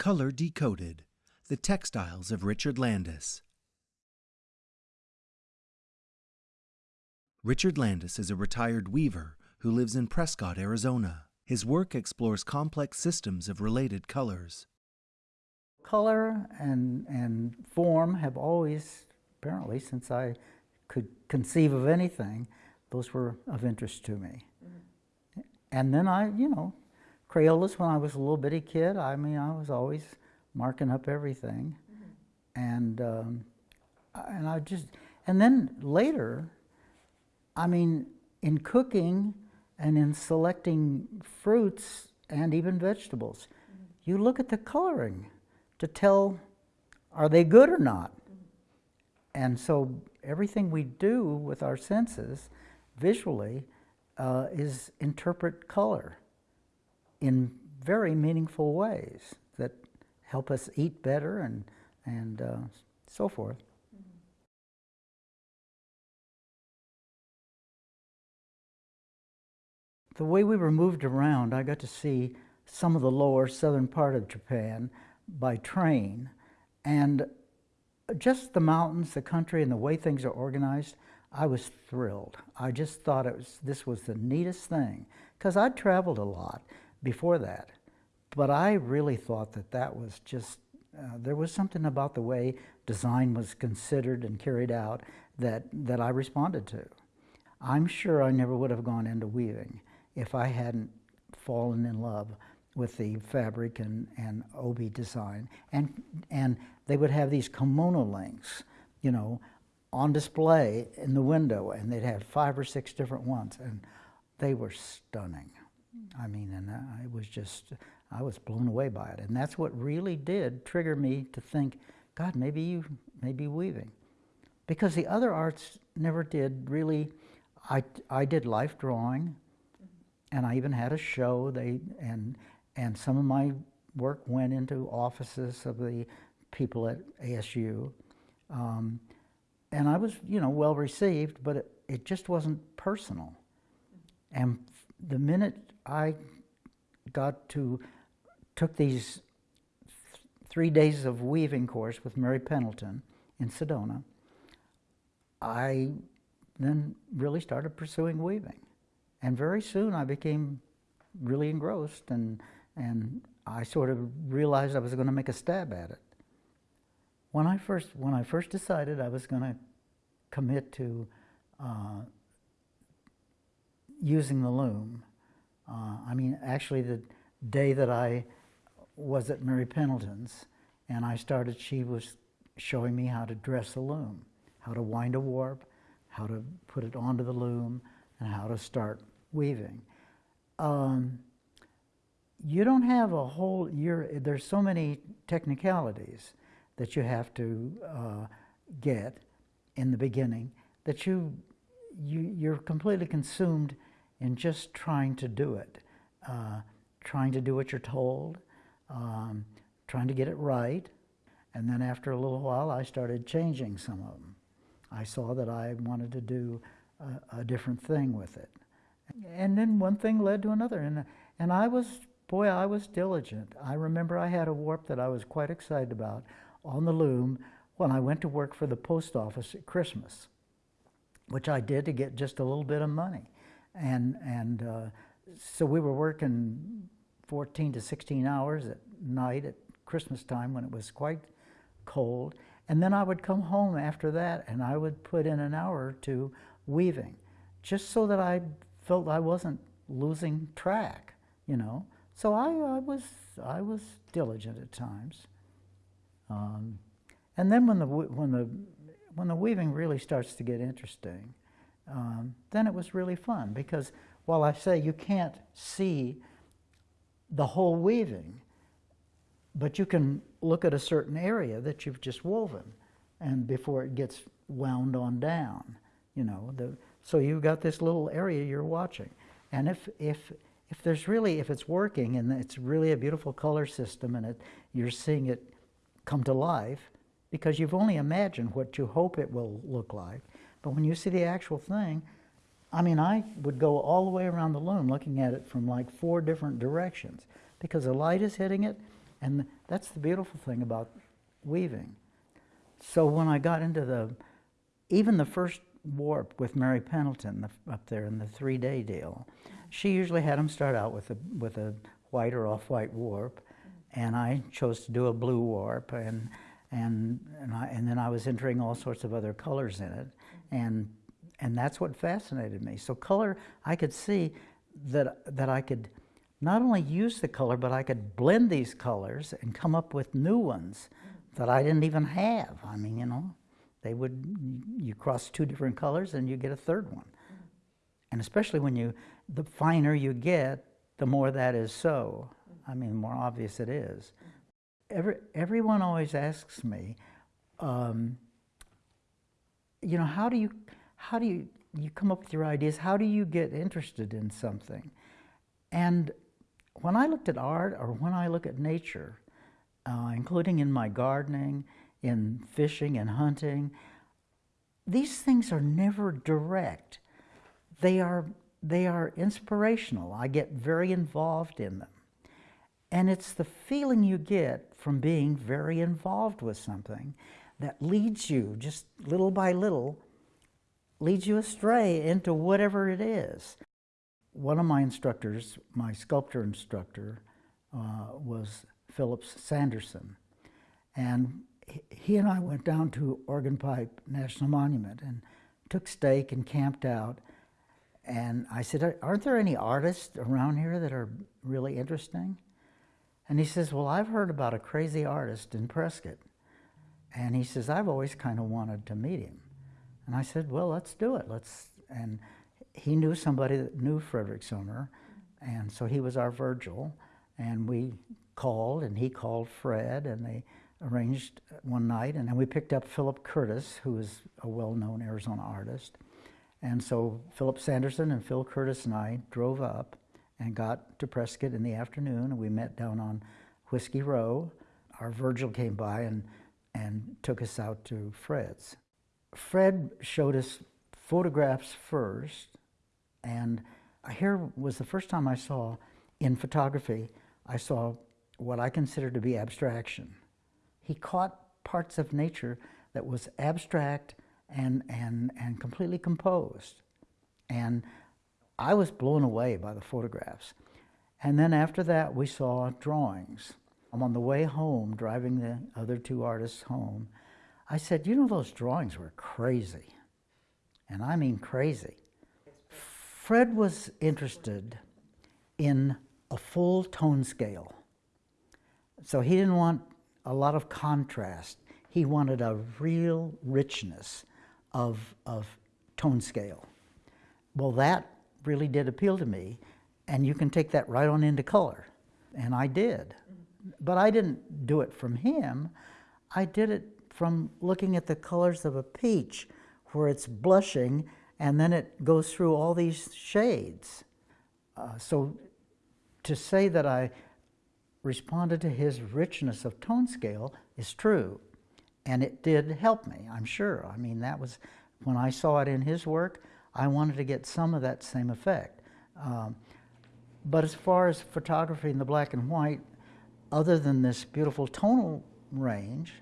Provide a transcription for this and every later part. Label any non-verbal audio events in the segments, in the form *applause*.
Color Decoded The Textiles of Richard Landis. Richard Landis is a retired weaver who lives in Prescott, Arizona. His work explores complex systems of related colors. Color and, and form have always, apparently, since I could conceive of anything, those were of interest to me. Mm-hmm. And then I, you know, Crayolas when I was a little bitty kid, I mean, I was always marking up everything. And, um, and I just, and then later, I mean, in cooking and in selecting fruits and even vegetables, you look at the coloring to tell are they good or not. And so everything we do with our senses visually uh, is interpret color in very meaningful ways that help us eat better and, and uh, so forth. The way we were moved around, I got to see some of the lower southern part of Japan by train, and just the mountains, the country, and the way things are organized, I was thrilled. I just thought it was this was the neatest thing because I'd traveled a lot before that, but I really thought that that was just uh, there was something about the way design was considered and carried out that that I responded to. I'm sure I never would have gone into weaving if I hadn't fallen in love with the fabric and, and obi design. And, and they would have these kimono links, you know, on display in the window, and they'd have five or six different ones, and they were stunning. I mean, and I was just, I was blown away by it. And that's what really did trigger me to think, God, maybe you, maybe weaving. Because the other arts never did really, I, I did life drawing, and I even had a show. They and and some of my work went into offices of the people at ASU, um, and I was you know well received, but it, it just wasn't personal. And the minute I got to took these th three days of weaving course with Mary Pendleton in Sedona, I then really started pursuing weaving. And very soon I became really engrossed and, and I sort of realized I was going to make a stab at it. When I first, when I first decided I was going to commit to uh, using the loom, uh, I mean, actually the day that I was at Mary Pendleton's and I started, she was showing me how to dress a loom, how to wind a warp, how to put it onto the loom, and how to start weaving. Um, you don't have a whole year, there's so many technicalities that you have to uh, get in the beginning that you, you, you're completely consumed in just trying to do it, uh, trying to do what you're told, um, trying to get it right. And then after a little while, I started changing some of them. I saw that I wanted to do a, a different thing with it. And then one thing led to another. And, and I was, boy, I was diligent. I remember I had a warp that I was quite excited about on the loom when I went to work for the post office at Christmas, which I did to get just a little bit of money. And, and uh, so we were working 14 to 16 hours at night at Christmas time when it was quite cold. And then I would come home after that and I would put in an hour or two weaving just so that I felt I wasn't losing track, you know. So I, I was I was diligent at times. Um, and then when the when the when the weaving really starts to get interesting, um, then it was really fun because while I say you can't see the whole weaving, but you can look at a certain area that you've just woven, and before it gets wound on down, you know the so you've got this little area you're watching. And if, if, if there's really, if it's working and it's really a beautiful color system and it, you're seeing it come to life, because you've only imagined what you hope it will look like. But when you see the actual thing, I mean, I would go all the way around the loom looking at it from like four different directions because the light is hitting it And that's the beautiful thing about weaving. So when I got into the, even the first warp with Mary Pendleton the, up there in the three-day deal, she usually had them start out with a, with a white or off-white warp, and I chose to do a blue warp, and, and, and, I, and then I was entering all sorts of other colors in it, and, and that's what fascinated me. So color, I could see that, that I could not only use the color, but I could blend these colors and come up with new ones that I didn't even have. I mean, you know, they would, you cross two different colors and you get a third one. And especially when you, the finer you get, the more that is so. I mean, the more obvious it is. Every, everyone always asks me, um, you know, how do you, how do you, you come up with your ideas? How do you get interested in something? And when I looked at art or when I look at nature, uh, including in my gardening, in fishing and hunting, these things are never direct. They are, they are inspirational. I get very involved in them. And it's the feeling you get from being very involved with something that leads you, just little by little, leads you astray into whatever it is. One of my instructors, my sculptor instructor, uh, was Phillips Sanderson. And he and I went down to Organ Pipe National Monument and took stake and camped out. And I said, aren't there any artists around here that are really interesting? And he says, well, I've heard about a crazy artist in Prescott. And he says, I've always kind of wanted to meet him. And I said, well, let's do it. Let's. And he knew somebody that knew Frederick Sommer. And so he was our Virgil. And we called, and he called Fred, and they arranged one night, and then we picked up Philip Curtis, who is a well-known Arizona artist. And so Philip Sanderson and Phil Curtis and I drove up and got to Prescott in the afternoon, and we met down on Whiskey Row. Our Virgil came by and, and took us out to Fred's. Fred showed us photographs first, and here was the first time I saw, in photography, I saw what I consider to be abstraction he caught parts of nature that was abstract and, and, and completely composed. And I was blown away by the photographs. And then after that, we saw drawings. I'm on the way home, driving the other two artists home. I said, you know, those drawings were crazy. And I mean crazy. Fred was interested in a full tone scale. So he didn't want a lot of contrast. He wanted a real richness of, of tone scale. Well, that really did appeal to me, and you can take that right on into color. And I did. But I didn't do it from him. I did it from looking at the colors of a peach, where it's blushing, and then it goes through all these shades. Uh, so to say that I responded to his richness of tone scale is true. And it did help me, I'm sure. I mean, that was, when I saw it in his work, I wanted to get some of that same effect. Um, but as far as photography in the black and white, other than this beautiful tonal range,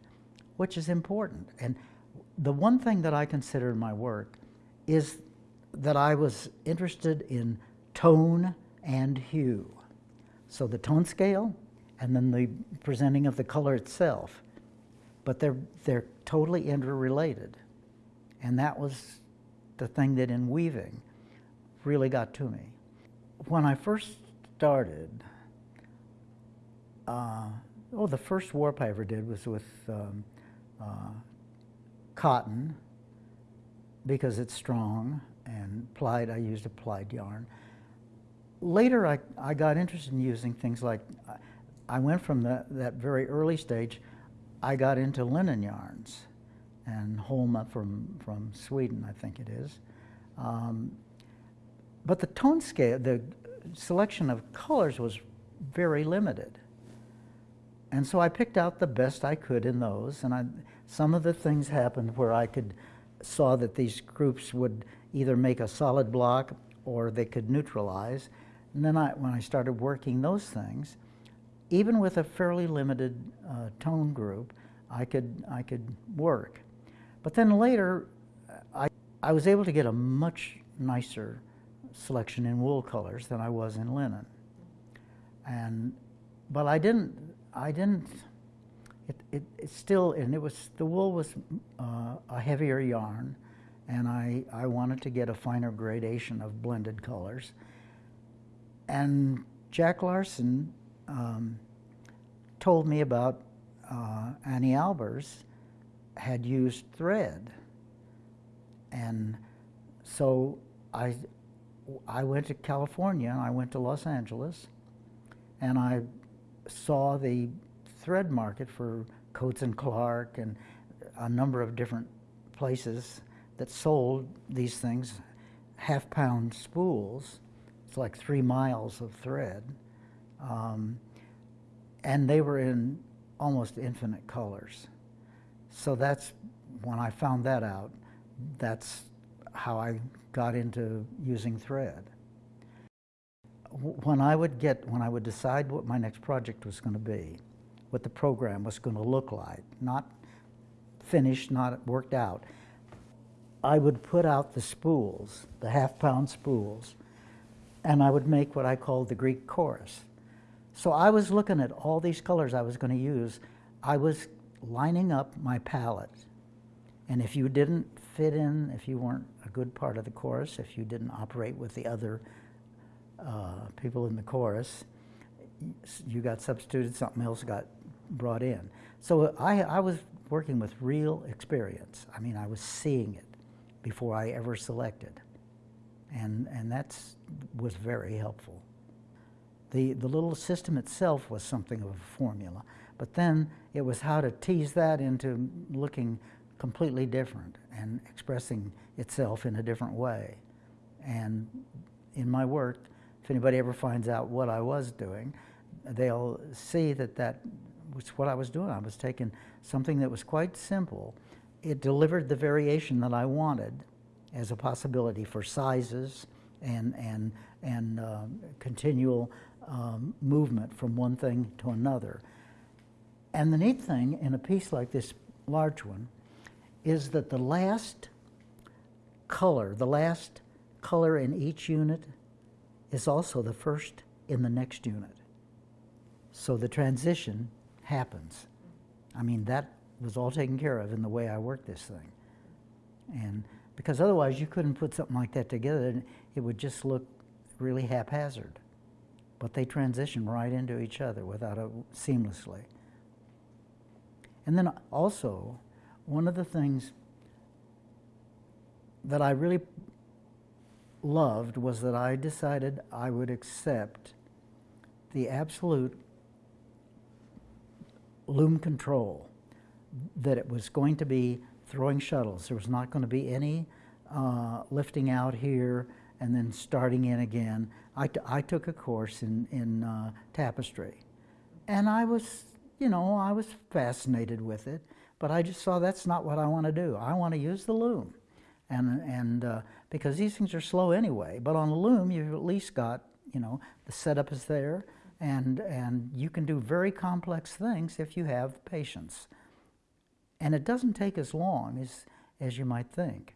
which is important. And the one thing that I consider in my work is that I was interested in tone and hue. So the tone scale and then the presenting of the color itself. But they're, they're totally interrelated. And that was the thing that in weaving really got to me. When I first started, uh, oh, the first warp I ever did was with um, uh, cotton because it's strong and plied, I used a plied yarn. Later, I, I got interested in using things like, I went from the, that very early stage, I got into linen yarns and Holma from, from Sweden, I think it is. Um, but the tone scale, the selection of colors was very limited. And so I picked out the best I could in those, and I, some of the things happened where I could saw that these groups would either make a solid block or they could neutralize. And then I, when I started working those things, even with a fairly limited uh, tone group, I could, I could work. But then later, I, I was able to get a much nicer selection in wool colors than I was in linen. And, but I didn't, I didn't, it, it, it still, and it was, the wool was uh, a heavier yarn, and I, I wanted to get a finer gradation of blended colors. And Jack Larsen um, told me about uh, Anni Albers had used thread. And so I, I went to California and I went to Los Angeles and I saw the thread market for Coats and Clark and a number of different places that sold these things, half pound spools. It's like three miles of thread. Um, and they were in almost infinite colors. So that's when I found that out, that's how I got into using thread. When I would get, when I would decide what my next project was going to be, what the program was going to look like, not finished, not worked out, I would put out the spools, the half pound spools, and I would make what I called the Greek chorus. So I was looking at all these colors I was going to use. I was lining up my palette. And if you didn't fit in, if you weren't a good part of the chorus, if you didn't operate with the other uh, people in the chorus, you got substituted, something else got brought in. So I, I was working with real experience. I mean, I was seeing it before I ever selected. And, and that was very helpful. The, the little system itself was something of a formula, but then it was how to tease that into looking completely different and expressing itself in a different way. And in my work, if anybody ever finds out what I was doing, they'll see that that was what I was doing. I was taking something that was quite simple. It delivered the variation that I wanted as a possibility for sizes and, and, and uh, continual um, movement from one thing to another. And the neat thing in a piece like this large one is that the last color, the last color in each unit is also the first in the next unit. So the transition happens. I mean, that was all taken care of in the way I worked this thing. And because otherwise you couldn't put something like that together and it would just look really haphazard but they transition right into each other without a, seamlessly. And then also, one of the things that I really loved was that I decided I would accept the absolute loom control, that it was going to be throwing shuttles. There was not going to be any uh, lifting out here and then starting in again. I, I took a course in, in uh, tapestry. And I was, you know, I was fascinated with it, but I just saw that's not what I want to do. I want to use the loom. And, and uh, because these things are slow anyway, but on a loom, you've at least got, you know, the setup is there, and, and you can do very complex things if you have patience. And it doesn't take as long as, as you might think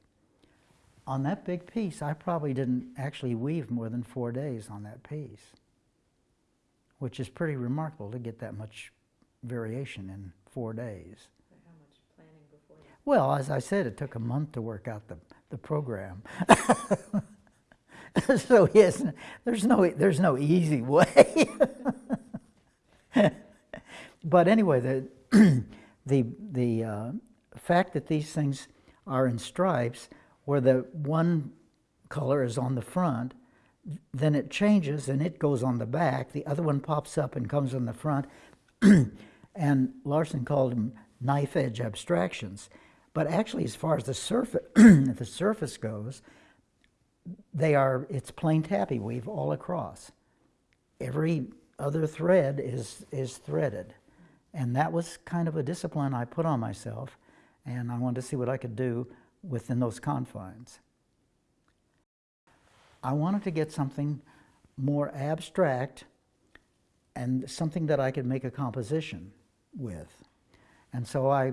on that big piece, I probably didn't actually weave more than four days on that piece, which is pretty remarkable to get that much variation in four days. how much planning before that? Well, as I said, it took a month to work out the, the program. *laughs* so yes, there's no, there's no easy way. *laughs* but anyway, the, *clears throat* the, the uh, fact that these things are in stripes where the one color is on the front, then it changes and it goes on the back. The other one pops up and comes on the front. *clears throat* and Larsen called them knife edge abstractions. But actually, as far as the surface, *clears throat* the surface goes, they are, it's plain tabby weave all across. Every other thread is, is threaded. And that was kind of a discipline I put on myself. And I wanted to see what I could do within those confines. I wanted to get something more abstract and something that I could make a composition with. And so I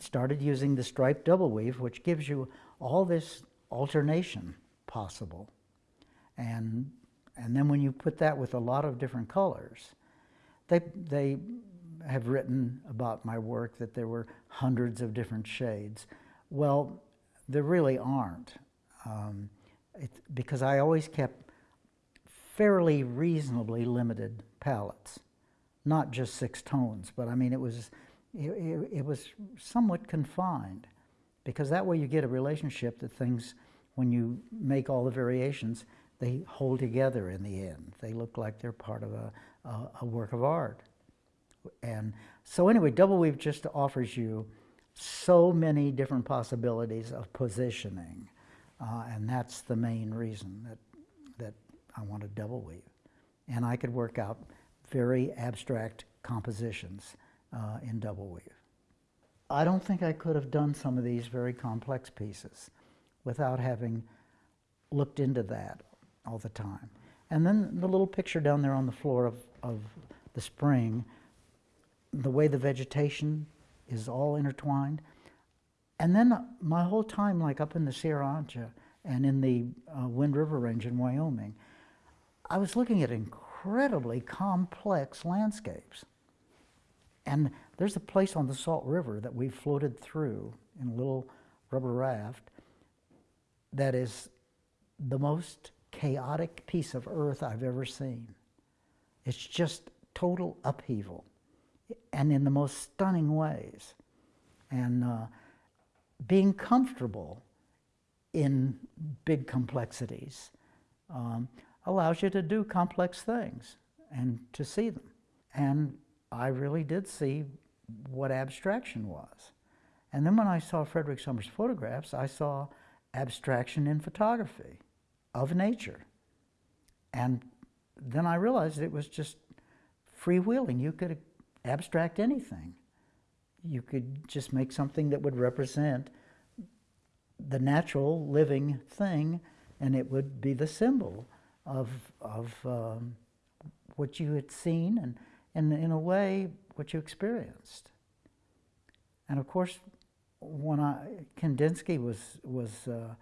started using the striped double weave, which gives you all this alternation possible. And, and then when you put that with a lot of different colors, they, they have written about my work that there were hundreds of different shades. Well, there really aren't, um, it, because I always kept fairly reasonably limited palettes, not just six tones, but I mean it was it, it, it was somewhat confined, because that way you get a relationship that things, when you make all the variations, they hold together in the end. They look like they're part of a, a, a work of art. And so anyway, Double Weave just offers you so many different possibilities of positioning. Uh, and that's the main reason that, that I wanted Double Weave. And I could work out very abstract compositions uh, in Double Weave. I don't think I could have done some of these very complex pieces without having looked into that all the time. And then the little picture down there on the floor of, of the spring the way the vegetation is all intertwined. And then my whole time, like up in the Sierra Ancha and in the uh, Wind River Range in Wyoming, I was looking at incredibly complex landscapes. And there's a place on the Salt River that we floated through in a little rubber raft that is the most chaotic piece of earth I've ever seen. It's just total upheaval and in the most stunning ways. And uh, being comfortable in big complexities um, allows you to do complex things and to see them. And I really did see what abstraction was. And then when I saw Frederick Sommer's photographs, I saw abstraction in photography of nature. And then I realized it was just freewheeling. You could abstract anything. You could just make something that would represent the natural living thing, and it would be the symbol of, of um, what you had seen and, and, in a way, what you experienced. And of course, when I, Kandinsky was, was uh,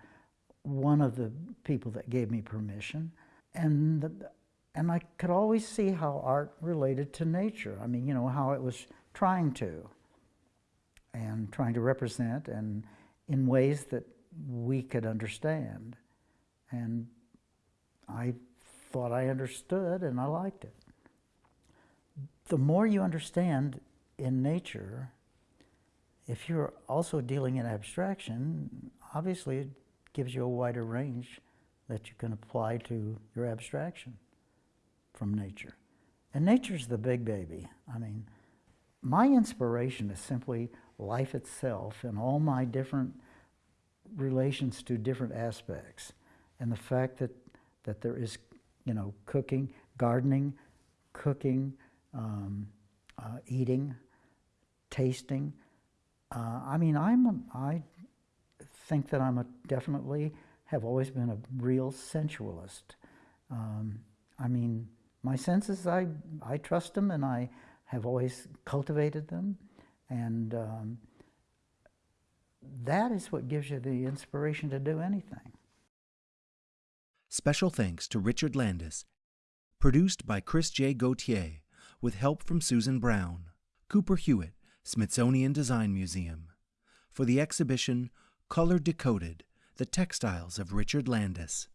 one of the people that gave me permission. And the, and I could always see how art related to nature. I mean, you know, how it was trying to, and trying to represent, and in ways that we could understand. And I thought I understood, and I liked it. The more you understand in nature, if you're also dealing in abstraction, obviously it gives you a wider range that you can apply to your abstraction from nature. And nature's the big baby. I mean, my inspiration is simply life itself and all my different relations to different aspects. And the fact that, that there is, you know, cooking, gardening, cooking, um, uh, eating, tasting. Uh, I mean, I'm think that I'm a definitely have always been a real sensualist. Um, I mean, my senses, I, I trust them and I have always cultivated them. And um, that is what gives you the inspiration to do anything. Special thanks to Richard Landis. Produced by Chris J. Gauthier, with help from Susan Brown. Cooper Hewitt, Smithsonian Design Museum. For the exhibition Color Decoded The Textiles of Richard Landis.